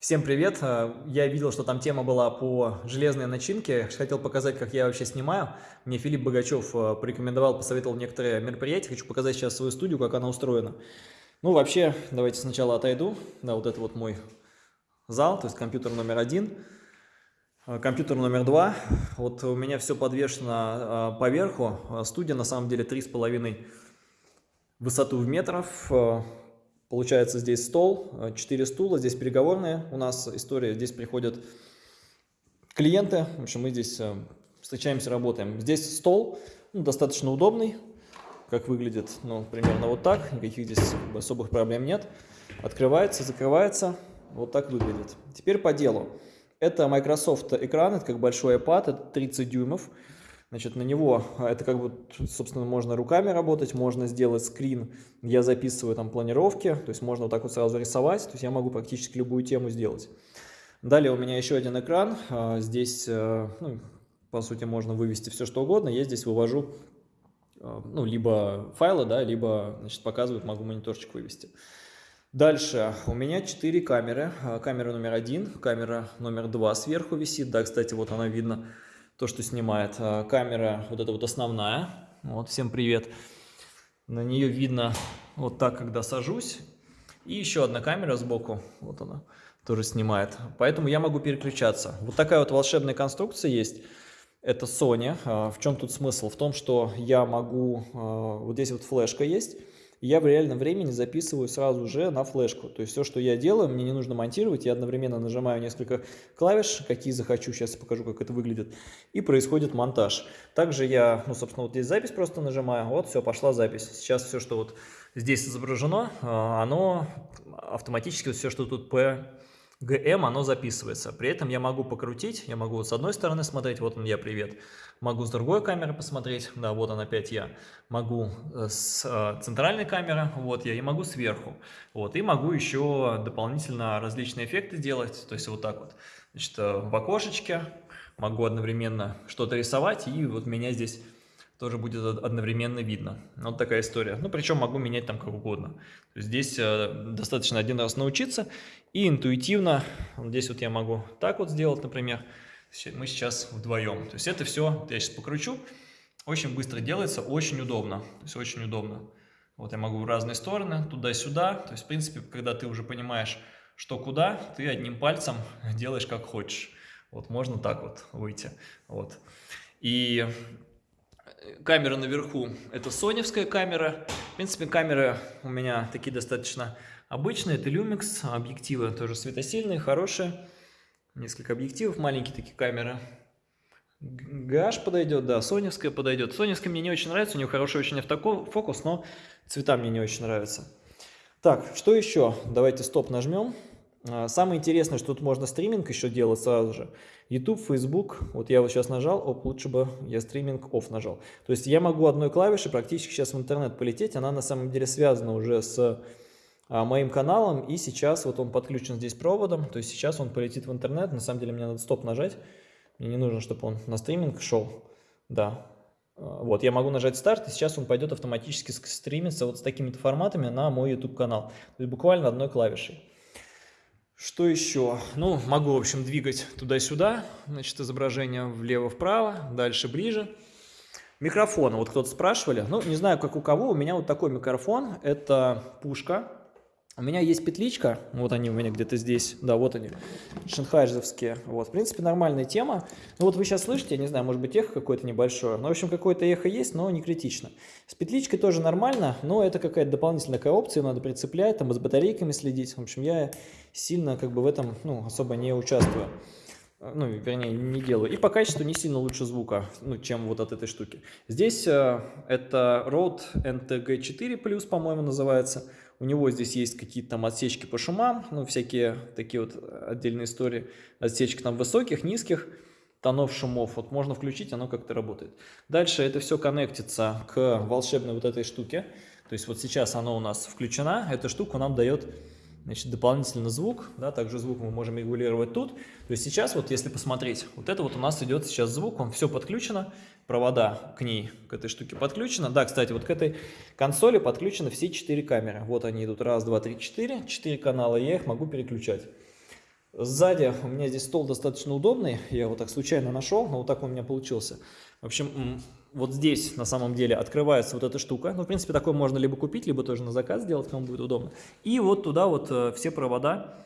Всем привет! Э, я видел, что там тема была по железной начинке. Хотел показать, как я вообще снимаю. Мне Филипп Богачев э, порекомендовал, посоветовал некоторые мероприятия. Хочу показать сейчас свою студию, как она устроена. Ну, вообще, давайте сначала отойду. Да, вот это вот мой зал, то есть компьютер номер один. Э, компьютер номер два. Вот у меня все подвешено поверху. Студия на самом деле 3,5 высоту в метров. Получается здесь стол, 4 э, стула, здесь переговорные у нас история, здесь приходят клиенты, в общем мы здесь э, встречаемся, работаем. Здесь стол, ну, достаточно удобный, как выглядит, ну, примерно вот так, никаких здесь особых проблем нет. Открывается, закрывается, вот так выглядит. Теперь по делу. Это Microsoft экран, это как большой iPad, это 30 дюймов. Значит, на него, а, это как бы, собственно, можно руками работать, можно сделать скрин, я записываю там планировки, то есть можно вот так вот сразу рисовать, то есть я могу практически любую тему сделать. Далее у меня еще один экран, а, здесь, э, ну, по сути, можно вывести все что угодно, я здесь вывожу, э, ну, либо файлы, да, либо, значит, показывают, могу мониторчик вывести. Дальше. У меня 4 камеры, а, камера номер один, камера номер два сверху висит, да, кстати, вот она видно, то, что снимает. А, камера вот эта вот основная. Вот, всем привет. На нее видно вот так, когда сажусь. И еще одна камера сбоку, вот она, тоже снимает. Поэтому я могу переключаться. Вот такая вот волшебная конструкция есть. Это Sony. А, в чем тут смысл? В том, что я могу... А, вот здесь вот флешка есть я в реальном времени записываю сразу же на флешку. То есть все, что я делаю, мне не нужно монтировать, я одновременно нажимаю несколько клавиш, какие захочу, сейчас покажу, как это выглядит, и происходит монтаж. Также я, ну, собственно, вот здесь запись просто нажимаю, вот, все, пошла запись. Сейчас все, что вот здесь изображено, а, оно автоматически, все, что тут по ГМ, оно записывается. При этом я могу покрутить, я могу вот с одной стороны смотреть, вот он я, привет. Могу с другой камеры посмотреть, да, вот он опять я. Могу э, с э, центральной камеры, вот я, и могу сверху. Вот, и могу еще дополнительно различные эффекты делать, то есть вот так вот. Значит, э, в окошечке могу одновременно что-то рисовать, и вот меня здесь тоже будет одновременно видно. Вот такая история. Ну, причем могу менять там как угодно. Здесь э, достаточно один раз научиться и интуитивно, здесь вот я могу так вот сделать, например, мы сейчас вдвоем. То есть это все, я сейчас покручу, очень быстро делается, очень удобно. То есть очень удобно. Вот я могу в разные стороны, туда-сюда. То есть, в принципе, когда ты уже понимаешь, что куда, ты одним пальцем делаешь как хочешь. Вот можно так вот выйти. Вот. И камера наверху это соневская камера. В принципе, камеры у меня такие достаточно обычные. Это Lumix, объективы тоже светосильные, хорошие. Несколько объективов, маленькие такие камеры. GH подойдет, да, соневская подойдет. Соневская мне не очень нравится, у нее хороший очень автофокус, но цвета мне не очень нравятся. Так, что еще? Давайте стоп нажмем. А, самое интересное, что тут можно стриминг еще делать сразу же. YouTube, Facebook, вот я вот сейчас нажал, оп, лучше бы я стриминг off нажал. То есть я могу одной клавишей практически сейчас в интернет полететь, она на самом деле связана уже с а, моим каналом, и сейчас вот он подключен здесь проводом, то есть сейчас он полетит в интернет, на самом деле мне надо стоп нажать, мне не нужно, чтобы он на стриминг шел, да. А, вот, я могу нажать старт, и сейчас он пойдет автоматически стримиться вот с такими-то форматами на мой YouTube канал. То есть буквально одной клавишей. Что еще? Ну, могу, в общем, двигать туда-сюда, значит, изображение влево-вправо, дальше ближе. Микрофон, вот кто-то спрашивали, ну, не знаю, как у кого, у меня вот такой микрофон, это пушка, у меня есть петличка, вот они у меня где-то здесь, да, вот они, шанхайзовские, вот, в принципе, нормальная тема. Ну вот вы сейчас слышите, я не знаю, может быть, эхо какое-то небольшое, но, в общем, какое-то эхо есть, но не критично. С петличкой тоже нормально, но это какая-то дополнительная опция, надо прицеплять, там, с батарейками следить. В общем, я сильно, как бы, в этом, ну, особо не участвую ну, вернее, не делаю. И по качеству не сильно лучше звука, ну, чем вот от этой штуки. Здесь э, это Rode NTG4+, по-моему, называется. У него здесь есть какие-то там отсечки по шумам, ну, всякие такие вот отдельные истории. Отсечки там высоких, низких тонов шумов. Вот можно включить, оно как-то работает. Дальше это все коннектится к волшебной вот этой штуке. То есть вот сейчас оно у нас включена. Эта штука нам дает значит, дополнительно звук, да, также звук мы можем регулировать тут. То есть сейчас вот если посмотреть, вот это вот у нас идет сейчас звук, он все подключено, провода к ней, к этой штуке подключено. Да, кстати, вот к этой консоли подключены все четыре камеры. Вот они идут, раз, два, три, четыре, четыре канала, я их могу переключать. Сзади у меня здесь стол достаточно удобный, я его так случайно нашел, но вот так он у меня получился. В общем, вот здесь на самом деле открывается вот эта штука. Ну, в принципе, такой можно либо купить, либо тоже на заказ сделать, кому будет удобно. И вот туда вот э, все провода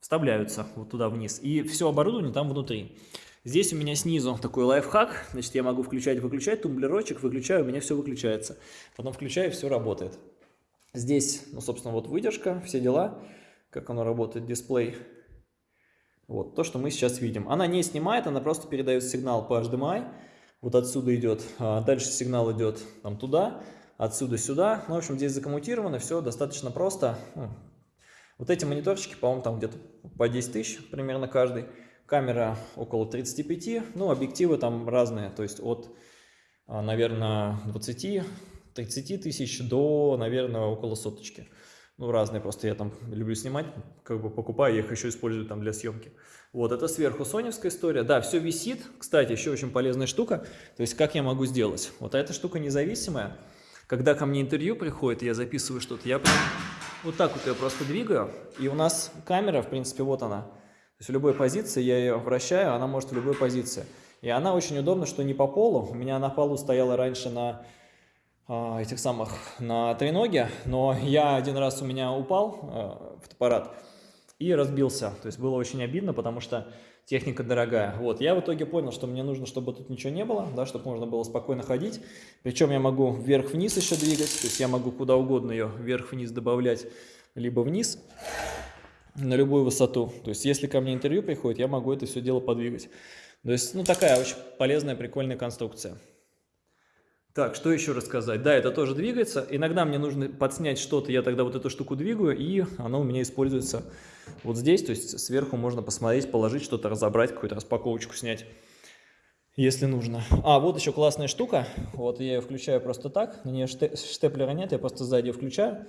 вставляются, вот туда вниз. И все оборудование там внутри. Здесь у меня снизу такой лайфхак. Значит, я могу включать выключать тумблерочек, выключаю, у меня все выключается. Потом включаю, все работает. Здесь, ну, собственно, вот выдержка, все дела, как оно работает, дисплей. Вот то, что мы сейчас видим. Она не снимает, она просто передает сигнал по HDMI. Вот отсюда идет, а дальше сигнал идет там туда, отсюда сюда. Ну, в общем, здесь закоммутировано, все достаточно просто. Ну, вот эти мониторчики, по-моему, там где-то по 10 тысяч примерно каждый. Камера около 35, ну, объективы там разные, то есть от, наверное, 20-30 тысяч до, наверное, около соточки. Ну, разные просто, я там люблю снимать, как бы покупаю, я их еще использую там для съемки. Вот, это сверху соневская история. Да, все висит. Кстати, еще очень полезная штука. То есть, как я могу сделать? Вот эта штука независимая. Когда ко мне интервью приходит, я записываю что-то, я прям вот так вот ее просто двигаю. И у нас камера, в принципе, вот она есть в любой позиции я ее вращаю, она может в любой позиции. И она очень удобна, что не по полу. У меня на полу стояла раньше на а, этих самых, на треноге, но я один раз у меня упал а, фотоаппарат и разбился. То есть было очень обидно, потому что техника дорогая. Вот, я в итоге понял, что мне нужно, чтобы тут ничего не было, да, чтобы можно было спокойно ходить. Причем я могу вверх-вниз еще двигать, то есть я могу куда угодно ее вверх-вниз добавлять, либо вниз на любую высоту. То есть, если ко мне интервью приходит, я могу это все дело подвигать. То есть, ну, такая очень полезная, прикольная конструкция. Так, что еще рассказать? Да, это тоже двигается. Иногда мне нужно подснять что-то, я тогда вот эту штуку двигаю, и оно у меня используется вот здесь. То есть, сверху можно посмотреть, положить что-то, разобрать, какую-то распаковочку снять, если нужно. А, вот еще классная штука. Вот я ее включаю просто так. На нее штеплера нет, я просто сзади ее включаю.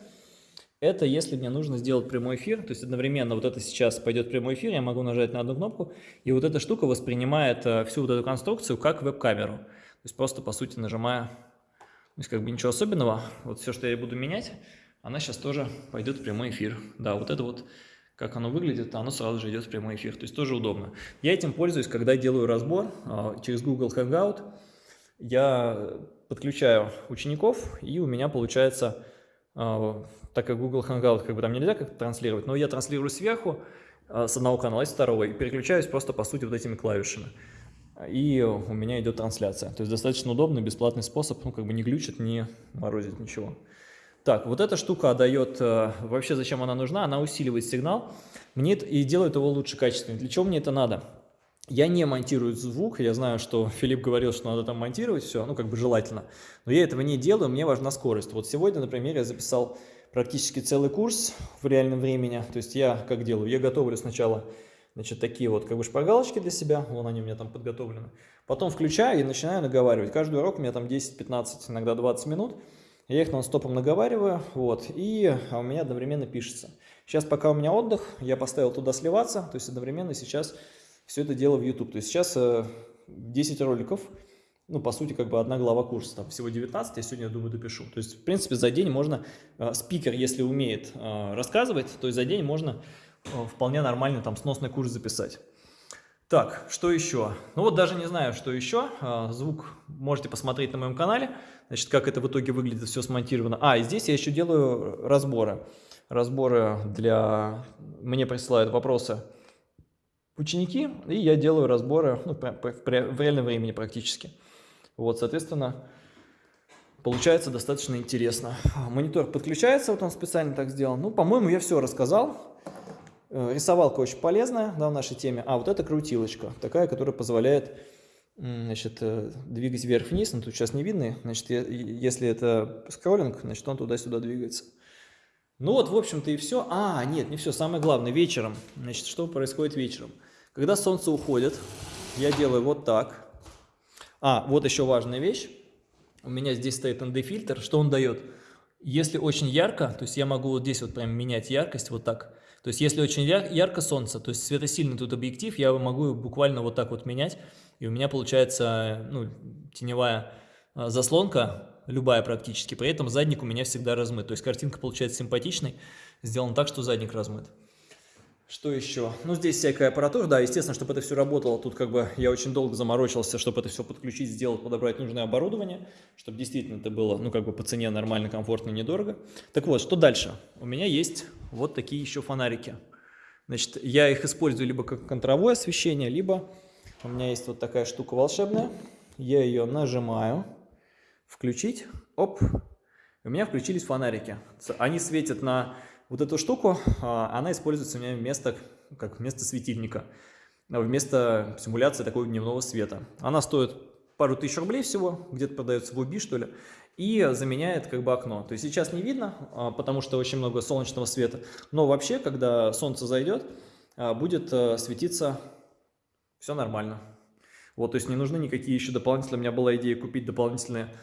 Это если мне нужно сделать прямой эфир, то есть одновременно вот это сейчас пойдет прямой эфир, я могу нажать на одну кнопку, и вот эта штука воспринимает э, всю вот эту конструкцию как веб-камеру. То есть просто, по сути, нажимая, то есть как бы ничего особенного, вот все, что я буду менять, она сейчас тоже пойдет в прямой эфир. Да, вот это вот, как оно выглядит, оно сразу же идет в прямой эфир, то есть тоже удобно. Я этим пользуюсь, когда делаю разбор а, через Google Hangout, я подключаю учеников, и у меня получается а, так как Google Hangout как бы там нельзя как-то транслировать, но я транслирую сверху а, с одного канала с второго, и переключаюсь просто по сути вот этими клавишами. И у меня идет трансляция. То есть достаточно удобный, бесплатный способ, ну как бы не глючит, не морозит ничего. Так, вот эта штука дает, э, вообще зачем она нужна, она усиливает сигнал мне это, и делает его лучше качественнее. Для чего мне это надо? Я не монтирую звук, я знаю, что Филипп говорил, что надо там монтировать все, ну как бы желательно, но я этого не делаю, мне важна скорость. Вот сегодня, например, я записал практически целый курс в реальном времени, то есть я как делаю, я готовлю сначала значит, такие вот как бы шпаргалочки для себя, вон они у меня там подготовлены, потом включаю и начинаю наговаривать. Каждый урок у меня там 10-15, иногда 20 минут, я их нон-стопом наговариваю, вот, и у меня одновременно пишется. Сейчас пока у меня отдых, я поставил туда сливаться, то есть одновременно сейчас все это дело в YouTube. То есть сейчас 10 э, роликов, ну, по сути, как бы одна глава курса, там всего 19, я сегодня, я думаю, допишу. То есть, в принципе, за день можно, э, спикер, если умеет э, рассказывать, то есть за день можно вполне нормально там сносный курс записать. Так, что еще? Ну вот даже не знаю, что еще. Звук можете посмотреть на моем канале. Значит, как это в итоге выглядит, все смонтировано. А, и здесь я еще делаю разборы. Разборы для... Мне присылают вопросы ученики, и я делаю разборы ну, в реальном времени практически. Вот, соответственно, получается достаточно интересно. Монитор подключается, вот он специально так сделал. Ну, по-моему, я все рассказал. Э, рисовалка очень полезная да, в нашей теме. А вот эта крутилочка, такая, которая позволяет значит, э, двигать вверх-вниз. Но тут сейчас не видно. Значит, если это скроллинг, значит, он туда-сюда двигается. Ну вот, в общем-то, и все. А, нет, не все. Самое главное, вечером. Значит, что происходит вечером? Когда солнце уходит, я делаю вот так. А, вот еще важная вещь. У меня здесь стоит ND-фильтр. Что он дает? Если очень ярко, то есть я могу вот здесь вот прям менять яркость вот так. То есть если очень ярко солнце, то есть светосильный тут объектив, я могу буквально вот так вот менять. И у меня получается ну, теневая а, заслонка любая практически, при этом задник у меня всегда размыт. То есть картинка получается симпатичной, сделана так, что задник размыт. Что еще? Ну, здесь всякая аппаратура, да, естественно, чтобы это все работало, тут как бы я очень долго заморочился, чтобы это все подключить, сделать, подобрать нужное оборудование, чтобы действительно это было, ну, как бы по цене нормально, комфортно, недорого. Так вот, что дальше? У меня есть вот такие еще фонарики. Значит, я их использую либо как контровое освещение, либо у меня есть вот такая штука волшебная. Я ее нажимаю, включить, оп, у меня включились фонарики. Они светят на вот эту штуку, а, она используется у меня вместо, как вместо светильника, вместо симуляции такого дневного света. Она стоит пару тысяч рублей всего, где-то продается в Уби, что ли, и заменяет как бы окно. То есть сейчас не видно, а, потому что очень много солнечного света, но вообще, когда солнце зайдет, а, будет э, светиться все нормально. Вот, то есть не нужны никакие еще дополнительные, у меня была идея купить дополнительные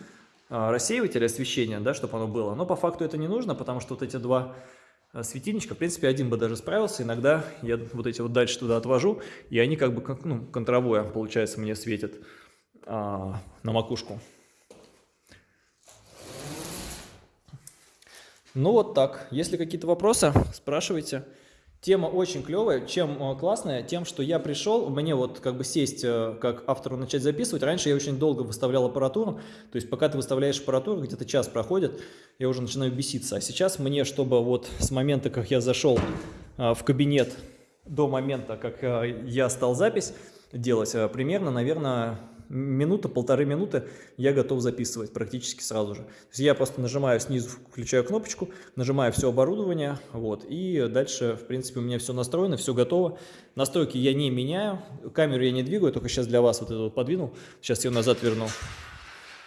рассеиватели освещения, да, чтобы оно было, но по факту это не нужно, потому что вот эти два светильничка. В принципе, один бы даже справился. Иногда я вот эти вот дальше туда отвожу, и они как бы как, ну, контровое, получается, мне светят а, на макушку. Ну вот так. Если какие-то вопросы, спрашивайте. Тема очень клевая. Чем э, классная? Тем, что я пришел, мне вот как бы сесть, э, как автору начать записывать. Раньше я очень долго выставлял аппаратуру. То есть пока ты выставляешь аппаратуру, где-то час проходит, я уже начинаю беситься. А сейчас мне, чтобы вот с момента, как я зашел э, в кабинет, до момента, как я стал запись делать, примерно, наверное, минута-полторы минуты я готов записывать практически сразу же. То есть я просто нажимаю снизу, включаю кнопочку, нажимаю все оборудование, вот, и дальше, в принципе, у меня все настроено, все готово. Настройки я не меняю, камеру я не двигаю, только сейчас для вас вот это вот подвинул, сейчас ее назад верну.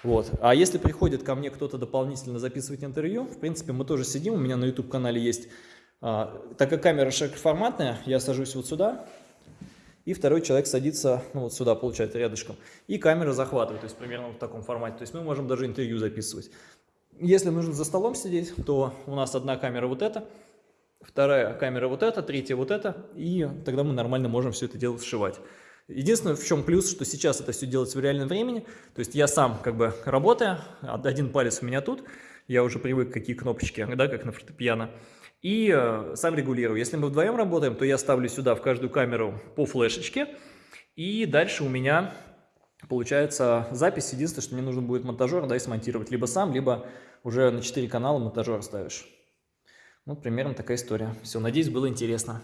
Вот. А если приходит ко мне кто-то дополнительно записывать интервью, в принципе, мы тоже сидим, у меня на YouTube-канале есть, а, так как камера широкоформатная, я сажусь вот сюда, и второй человек садится ну, вот сюда, получается, рядышком, и камера захватывает, то есть примерно в таком формате. То есть мы можем даже интервью записывать. Если нужно за столом сидеть, то у нас одна камера вот эта, вторая камера вот эта, третья вот эта, и тогда мы нормально можем все это дело сшивать. Единственное, в чем плюс, что сейчас это все делается в реальном времени, то есть я сам как бы работаю, один палец у меня тут, я уже привык, какие кнопочки, да, как на фортепиано, и э, сам регулирую. Если мы вдвоем работаем, то я ставлю сюда в каждую камеру по флешечке, и дальше у меня получается запись. Единственное, что мне нужно будет монтажер да, и смонтировать либо сам, либо уже на 4 канала монтажер ставишь. Ну, примерно такая история. Все, надеюсь, было интересно.